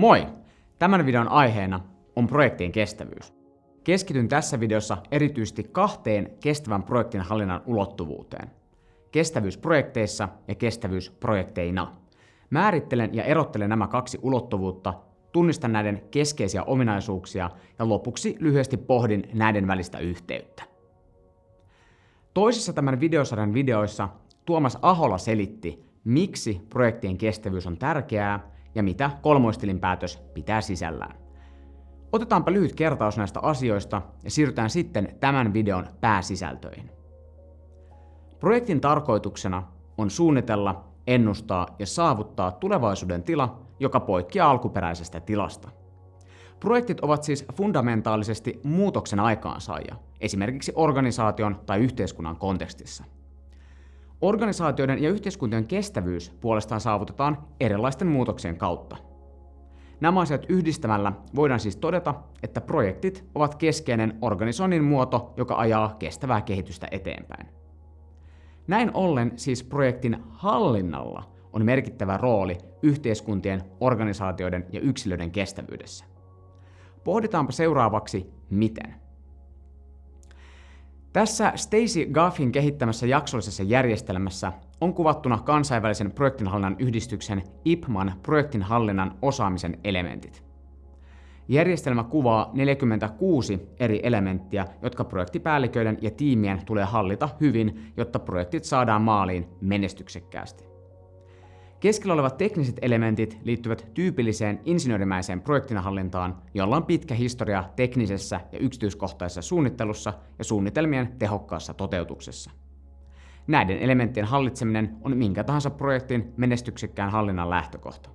Moi! Tämän videon aiheena on projektien kestävyys. Keskityn tässä videossa erityisesti kahteen kestävän projektin hallinnan ulottuvuuteen. Kestävyys projekteissa ja kestävyys projekteina. Määrittelen ja erottelen nämä kaksi ulottuvuutta, tunnistan näiden keskeisiä ominaisuuksia ja lopuksi lyhyesti pohdin näiden välistä yhteyttä. Toisessa tämän videosarjan videoissa Tuomas Ahola selitti, miksi projektien kestävyys on tärkeää ja mitä kolmoistilin päätös pitää sisällään. Otetaanpa lyhyt kertaus näistä asioista ja siirrytään sitten tämän videon pääsisältöihin. Projektin tarkoituksena on suunnitella, ennustaa ja saavuttaa tulevaisuuden tila, joka poikkeaa alkuperäisestä tilasta. Projektit ovat siis fundamentaalisesti muutoksen aikaansaajia, esimerkiksi organisaation tai yhteiskunnan kontekstissa. Organisaatioiden ja yhteiskuntien kestävyys puolestaan saavutetaan erilaisten muutoksien kautta. Nämä asiat yhdistämällä voidaan siis todeta, että projektit ovat keskeinen organisoinnin muoto, joka ajaa kestävää kehitystä eteenpäin. Näin ollen siis projektin hallinnalla on merkittävä rooli yhteiskuntien, organisaatioiden ja yksilöiden kestävyydessä. Pohditaanpa seuraavaksi, miten. Tässä Stacy Gaffin kehittämässä jaksollisessa järjestelmässä on kuvattuna kansainvälisen projektinhallinnan yhdistyksen IPMAN projektinhallinnan osaamisen elementit. Järjestelmä kuvaa 46 eri elementtiä, jotka projektipäälliköiden ja tiimien tulee hallita hyvin, jotta projektit saadaan maaliin menestyksekkäästi. Keskellä olevat tekniset elementit liittyvät tyypilliseen insinöörimäiseen projektinhallintaan, jolla on pitkä historia teknisessä ja yksityiskohtaisessa suunnittelussa ja suunnitelmien tehokkaassa toteutuksessa. Näiden elementtien hallitseminen on minkä tahansa projektin menestyksekkään hallinnan lähtökohta.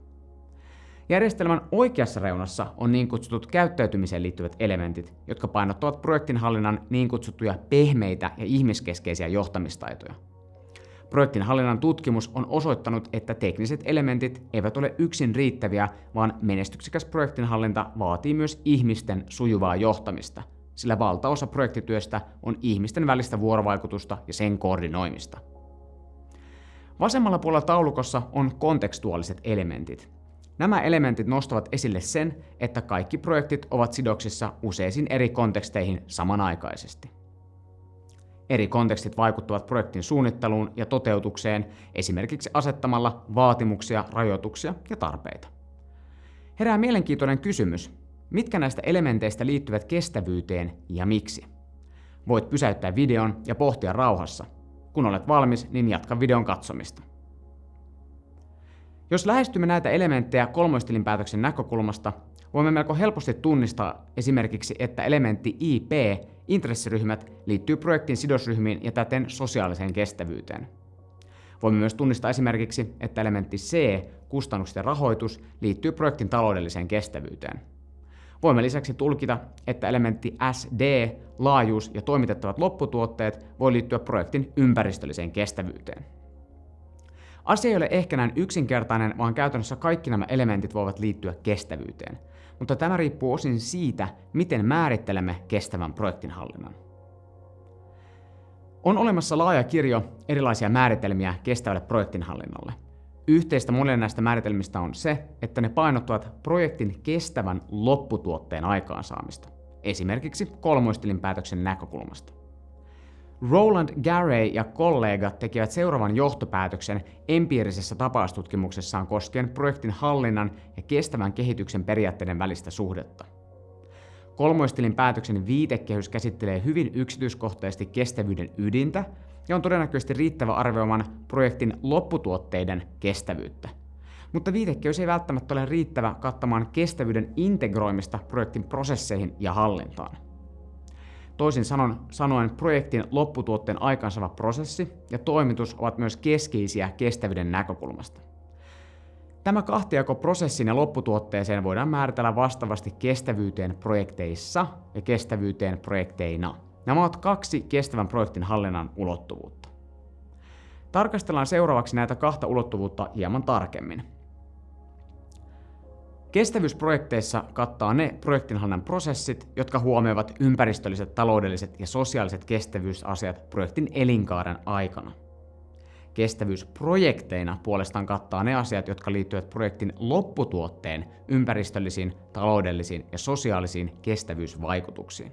Järjestelmän oikeassa reunassa on niin kutsutut käyttäytymiseen liittyvät elementit, jotka painottavat projektin hallinnan niin kutsuttuja pehmeitä ja ihmiskeskeisiä johtamistaitoja. Projektin hallinnan tutkimus on osoittanut, että tekniset elementit eivät ole yksin riittäviä, vaan menestyksekäs projektinhallinta vaatii myös ihmisten sujuvaa johtamista, sillä valtaosa projektityöstä on ihmisten välistä vuorovaikutusta ja sen koordinoimista. Vasemmalla puolella taulukossa on kontekstuaaliset elementit. Nämä elementit nostavat esille sen, että kaikki projektit ovat sidoksissa useisiin eri konteksteihin samanaikaisesti. Eri kontekstit vaikuttavat projektin suunnitteluun ja toteutukseen esimerkiksi asettamalla vaatimuksia, rajoituksia ja tarpeita. Herää mielenkiintoinen kysymys, mitkä näistä elementeistä liittyvät kestävyyteen ja miksi? Voit pysäyttää videon ja pohtia rauhassa. Kun olet valmis, niin jatka videon katsomista. Jos lähestymme näitä elementtejä kolmoistilinpäätöksen näkökulmasta, voimme melko helposti tunnistaa esimerkiksi, että elementti IP, intressiryhmät, liittyy projektin sidosryhmiin ja täten sosiaaliseen kestävyyteen. Voimme myös tunnistaa esimerkiksi, että elementti C, kustannukset ja rahoitus, liittyy projektin taloudelliseen kestävyyteen. Voimme lisäksi tulkita, että elementti SD, laajuus ja toimitettavat lopputuotteet voi liittyä projektin ympäristölliseen kestävyyteen. Asia ei ole ehkä näin yksinkertainen, vaan käytännössä kaikki nämä elementit voivat liittyä kestävyyteen – mutta tämä riippuu osin siitä, miten määrittelemme kestävän projektinhallinnan. On olemassa laaja kirjo erilaisia määritelmiä kestävälle projektinhallinnolle. Yhteistä monille näistä määritelmistä on se, että ne painottuvat projektin kestävän lopputuotteen aikaansaamista, esimerkiksi kolmoistilinpäätöksen näkökulmasta. Roland Garey ja kollegat tekivät seuraavan johtopäätöksen empiirisessä tapaustutkimuksessaan koskien projektin hallinnan ja kestävän kehityksen periaatteiden välistä suhdetta. Kolmoistilin päätöksen viitekehys käsittelee hyvin yksityiskohtaisesti kestävyyden ydintä ja on todennäköisesti riittävä arvioimaan projektin lopputuotteiden kestävyyttä. Mutta viitekehys ei välttämättä ole riittävä kattamaan kestävyyden integroimista projektin prosesseihin ja hallintaan. Toisin sanoen projektin lopputuotteen aikaansaava prosessi ja toimitus ovat myös keskeisiä kestävyyden näkökulmasta. Tämä kahtiako prosessin ja lopputuotteeseen voidaan määritellä vastaavasti kestävyyteen projekteissa ja kestävyyteen projekteina. Nämä ovat kaksi kestävän projektin hallinnan ulottuvuutta. Tarkastellaan seuraavaksi näitä kahta ulottuvuutta hieman tarkemmin. Kestävyysprojekteissa kattaa ne projektinhallinnan prosessit, jotka huomioivat ympäristölliset, taloudelliset ja sosiaaliset kestävyysasiat projektin elinkaaren aikana. Kestävyysprojekteina puolestaan kattaa ne asiat, jotka liittyvät projektin lopputuotteen ympäristöllisiin, taloudellisiin ja sosiaalisiin kestävyysvaikutuksiin.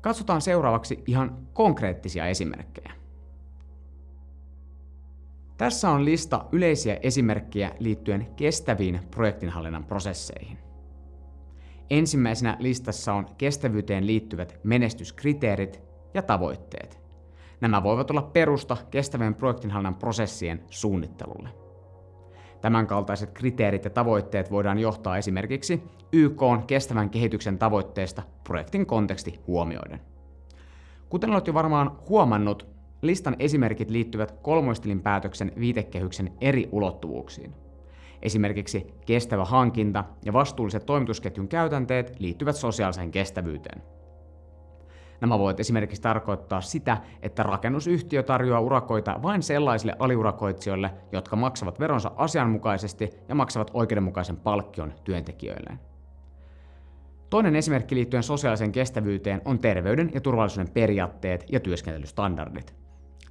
Katsotaan seuraavaksi ihan konkreettisia esimerkkejä. Tässä on lista yleisiä esimerkkejä liittyen kestäviin projektinhallinnan prosesseihin. Ensimmäisenä listassa on kestävyyteen liittyvät menestyskriteerit ja tavoitteet. Nämä voivat olla perusta kestävien projektinhallinnan prosessien suunnittelulle. Tämänkaltaiset kriteerit ja tavoitteet voidaan johtaa esimerkiksi YK on kestävän kehityksen tavoitteesta projektin konteksti huomioiden. Kuten olet jo varmaan huomannut, listan esimerkit liittyvät kolmoistilin päätöksen viitekehyksen eri ulottuvuuksiin. Esimerkiksi kestävä hankinta ja vastuulliset toimitusketjun käytänteet liittyvät sosiaaliseen kestävyyteen. Nämä voivat esimerkiksi tarkoittaa sitä, että rakennusyhtiö tarjoaa urakoita vain sellaisille aliurakoitsijoille, jotka maksavat veronsa asianmukaisesti ja maksavat oikeudenmukaisen palkkion työntekijöilleen. Toinen esimerkki liittyen sosiaaliseen kestävyyteen on terveyden ja turvallisuuden periaatteet ja työskentelystandardit.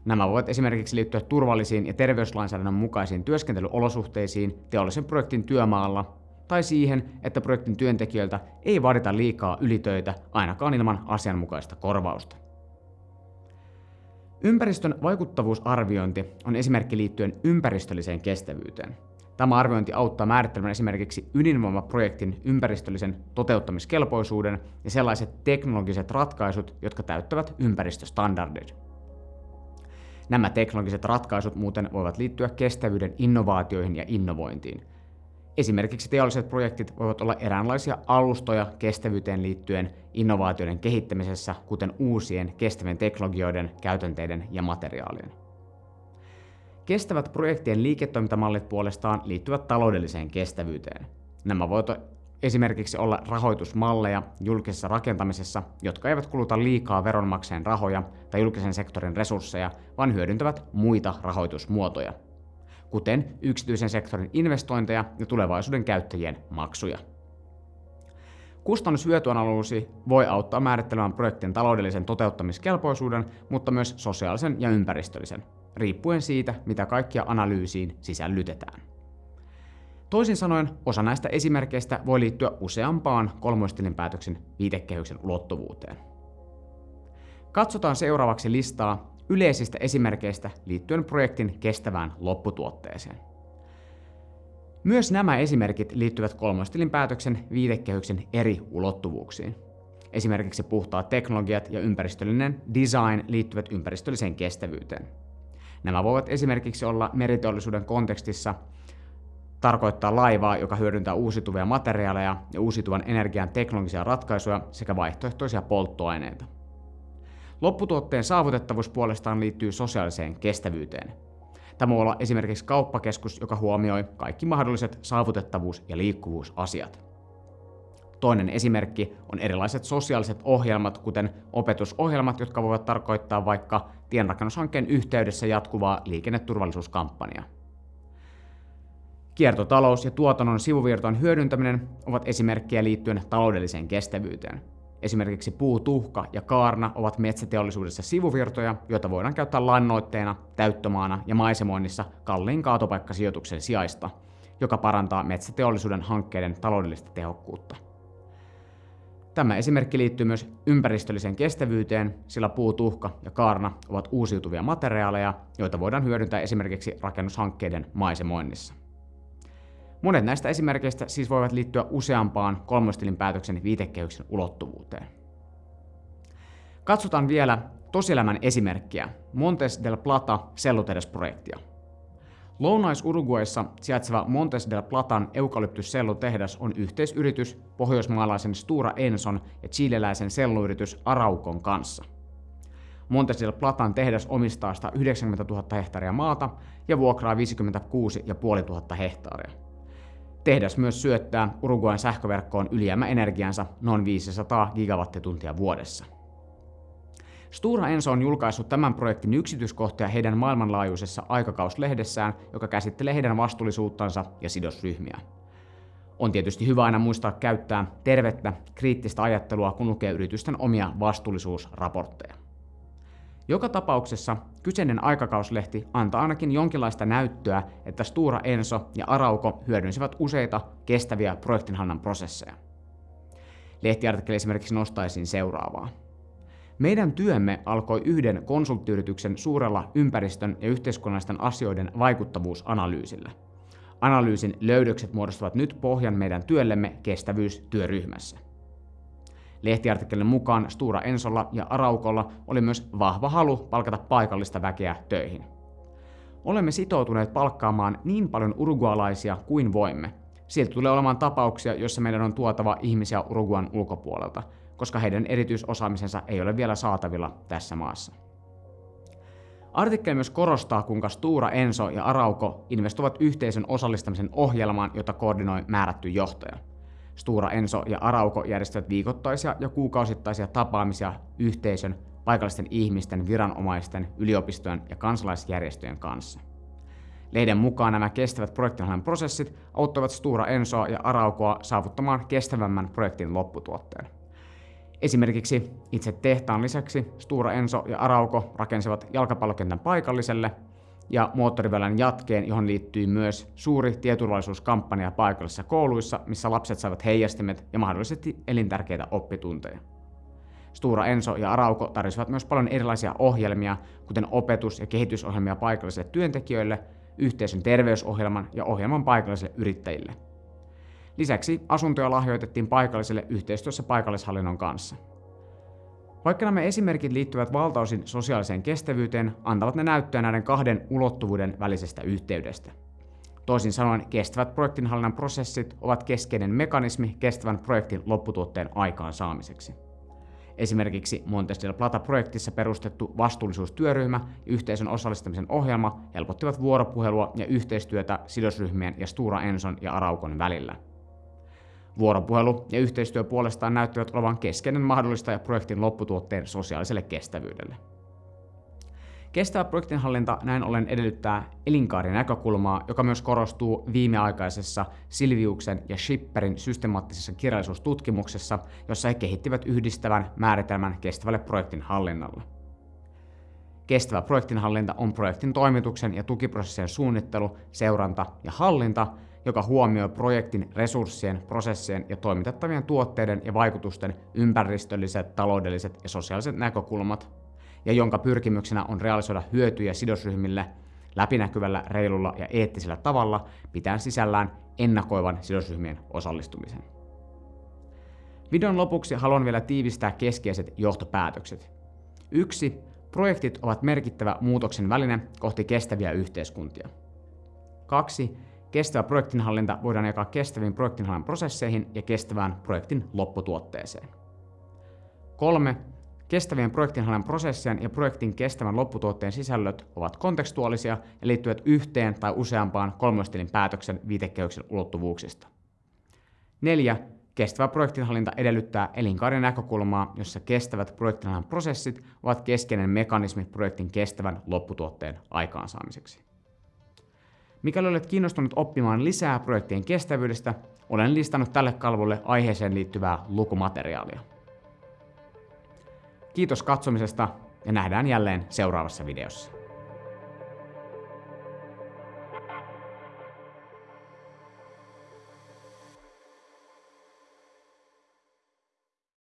Nämä voivat esimerkiksi liittyä turvallisiin ja terveyslainsäädännön mukaisiin työskentelyolosuhteisiin teollisen projektin työmaalla tai siihen, että projektin työntekijöiltä ei vaadita liikaa ylitöitä ainakaan ilman asianmukaista korvausta. Ympäristön vaikuttavuusarviointi on esimerkki liittyen ympäristölliseen kestävyyteen. Tämä arviointi auttaa määrittelemään esimerkiksi ydinvoimaprojektin ympäristöllisen toteuttamiskelpoisuuden ja sellaiset teknologiset ratkaisut, jotka täyttävät ympäristöstandardit. Nämä teknologiset ratkaisut muuten voivat liittyä kestävyyden innovaatioihin ja innovointiin. Esimerkiksi teolliset projektit voivat olla eräänlaisia alustoja kestävyyteen liittyen innovaatioiden kehittämisessä, kuten uusien kestävien teknologioiden, käytänteiden ja materiaalien. Kestävät projektien liiketoimintamallit puolestaan liittyvät taloudelliseen kestävyyteen. Nämä voivat esimerkiksi olla rahoitusmalleja julkisessa rakentamisessa, jotka eivät kuluta liikaa veronmaksajien rahoja tai julkisen sektorin resursseja, vaan hyödyntävät muita rahoitusmuotoja, kuten yksityisen sektorin investointeja ja tulevaisuuden käyttäjien maksuja. Kustannushyötyanalyysi voi auttaa määrittelemään projektin taloudellisen toteuttamiskelpoisuuden, mutta myös sosiaalisen ja ympäristöllisen, riippuen siitä, mitä kaikkia analyysiin sisällytetään. Toisin sanoen, osa näistä esimerkkeistä voi liittyä useampaan kolmoistilinpäätöksen viitekehyksen ulottuvuuteen. Katsotaan seuraavaksi listaa yleisistä esimerkkeistä liittyen projektin kestävään lopputuotteeseen. Myös nämä esimerkit liittyvät kolmoistilinpäätöksen viitekehyksen eri ulottuvuuksiin. Esimerkiksi puhtaat teknologiat ja ympäristöllinen design liittyvät ympäristölliseen kestävyyteen. Nämä voivat esimerkiksi olla meriteollisuuden kontekstissa tarkoittaa laivaa, joka hyödyntää uusiutuvia materiaaleja ja uusiutuvan energian teknologisia ratkaisuja sekä vaihtoehtoisia polttoaineita. Lopputuotteen saavutettavuus puolestaan liittyy sosiaaliseen kestävyyteen. Tämä voi olla esimerkiksi kauppakeskus, joka huomioi kaikki mahdolliset saavutettavuus- ja liikkuvuusasiat. Toinen esimerkki on erilaiset sosiaaliset ohjelmat, kuten opetusohjelmat, jotka voivat tarkoittaa vaikka tienrakennushankkeen yhteydessä jatkuvaa liikenneturvallisuuskampanjaa. Kiertotalous ja tuotannon sivuvirtojen hyödyntäminen ovat esimerkkejä liittyen taloudelliseen kestävyyteen. Esimerkiksi puu, tuhka ja kaarna ovat metsäteollisuudessa sivuvirtoja, joita voidaan käyttää lannoitteena, täyttömaana ja maisemoinnissa kalliin kaatopaikkasijoituksen sijaista, joka parantaa metsäteollisuuden hankkeiden taloudellista tehokkuutta. Tämä esimerkki liittyy myös ympäristölliseen kestävyyteen, sillä puu, tuhka ja kaarna ovat uusiutuvia materiaaleja, joita voidaan hyödyntää esimerkiksi rakennushankkeiden maisemoinnissa. Monet näistä esimerkkeistä siis voivat liittyä useampaan kolmostilin päätöksen viitekehyksen ulottuvuuteen. Katsotaan vielä tosielämän esimerkkiä, Montes del Plata sellutehdas-projektia. Lounais-Uruguayssa sijaitseva Montes del Platan eukalyptussellutehdas on yhteisyritys pohjoismaalaisen Stura Enson ja chileläisen selluyritys Araukon kanssa. Montes del Platan tehdas omistaa 190 000 hehtaaria maata ja vuokraa 56 500 hehtaaria. Tehdas myös syöttää Uruguayn sähköverkkoon ylijäämäenergiansa noin 500 gigawattituntia vuodessa. Stura Enso on julkaissut tämän projektin yksityiskohtia heidän maailmanlaajuisessa aikakauslehdessään, joka käsittelee heidän vastuullisuuttansa ja sidosryhmiä. On tietysti hyvä aina muistaa käyttää tervettä, kriittistä ajattelua, kun lukee yritysten omia vastuullisuusraportteja. Joka tapauksessa kyseinen aikakauslehti antaa ainakin jonkinlaista näyttöä, että Stura Enso ja Arauko hyödynsivät useita kestäviä projektinhallinnan prosesseja. Lehtiartikkeli esimerkiksi nostaisin seuraavaa. Meidän työmme alkoi yhden konsulttiyrityksen suurella ympäristön ja yhteiskunnallisten asioiden vaikuttavuusanalyysillä. Analyysin löydökset muodostavat nyt pohjan meidän työllemme kestävyystyöryhmässä. Lehtiartikkelin mukaan Stura Ensolla ja Araukolla oli myös vahva halu palkata paikallista väkeä töihin. Olemme sitoutuneet palkkaamaan niin paljon urugualaisia kuin voimme. Sieltä tulee olemaan tapauksia, joissa meidän on tuotava ihmisiä Uruguan ulkopuolelta, koska heidän erityisosaamisensa ei ole vielä saatavilla tässä maassa. Artikkeli myös korostaa, kuinka Stura Enso ja Arauko investoivat yhteisön osallistamisen ohjelmaan, jota koordinoi määrätty johtaja – Stura Enso ja Arauko järjestävät viikoittaisia ja kuukausittaisia tapaamisia yhteisön, paikallisten ihmisten, viranomaisten, yliopistojen ja kansalaisjärjestöjen kanssa. Lehden mukaan nämä kestävät projektinhallinnan prosessit auttavat Stura Ensoa ja Araukoa saavuttamaan kestävämmän projektin lopputuotteen. Esimerkiksi itse tehtaan lisäksi Stura Enso ja Arauko rakensivat jalkapallokentän paikalliselle ja moottoriväylän jatkeen, johon liittyy myös suuri tieturvallisuuskampanja paikallisissa kouluissa, missä lapset saivat heijastimet ja mahdollisesti elintärkeitä oppitunteja. Stura Enso ja Arauko tarjosivat myös paljon erilaisia ohjelmia, kuten opetus- ja kehitysohjelmia paikallisille työntekijöille, yhteisön terveysohjelman ja ohjelman paikallisille yrittäjille. Lisäksi asuntoja lahjoitettiin paikalliselle yhteistyössä paikallishallinnon kanssa. Vaikka nämä esimerkit liittyvät valtaosin sosiaaliseen kestävyyteen, antavat ne näyttöä näiden kahden ulottuvuuden välisestä yhteydestä. Toisin sanoen, kestävät projektinhallinnan prosessit ovat keskeinen mekanismi kestävän projektin lopputuotteen aikaansaamiseksi. Esimerkiksi Montes del Plata-projektissa perustettu vastuullisuustyöryhmä ja yhteisön osallistamisen ohjelma helpottivat vuoropuhelua ja yhteistyötä sidosryhmien ja Stura Enson ja Araukon välillä – Vuoropuhelu ja yhteistyö puolestaan näyttävät olevan keskeinen mahdollistaja projektin lopputuotteen sosiaaliselle kestävyydelle. Kestävä projektinhallinta näin ollen edellyttää elinkaari-näkökulmaa, joka myös korostuu viimeaikaisessa Silviuksen ja Schipperin systemaattisessa kirjallisuustutkimuksessa, jossa he kehittivät yhdistävän määritelmän kestävälle projektin hallinnalle. Kestävä projektinhallinta on projektin toimituksen ja tukiprosessien suunnittelu, seuranta ja hallinta, joka huomioi projektin resurssien, prosessien ja toimitettavien tuotteiden ja vaikutusten ympäristölliset, taloudelliset ja sosiaaliset näkökulmat, ja jonka pyrkimyksenä on realisoida hyötyjä sidosryhmille läpinäkyvällä, reilulla ja eettisellä tavalla, pitäen sisällään ennakoivan sidosryhmien osallistumisen. Videon lopuksi haluan vielä tiivistää keskeiset johtopäätökset. 1. Projektit ovat merkittävä muutoksen väline kohti kestäviä yhteiskuntia. 2 Kestävä projektinhallinta voidaan jakaa kestäviin projektinhallinnan prosesseihin ja kestävään projektin lopputuotteeseen. 3. Kestävien projektinhallinnan prosessien ja projektin kestävän lopputuotteen sisällöt ovat kontekstuaalisia ja liittyvät yhteen tai useampaan kolmostilin päätöksen viitekehyksen ulottuvuuksista. 4. Kestävä projektinhallinta edellyttää elinkaaren näkökulmaa, jossa kestävät projektinhallinnan prosessit ovat keskeinen mekanismi projektin kestävän lopputuotteen aikaansaamiseksi. Mikäli olet kiinnostunut oppimaan lisää projektien kestävyydestä, olen listannut tälle kalvolle aiheeseen liittyvää lukumateriaalia. Kiitos katsomisesta ja nähdään jälleen seuraavassa videossa.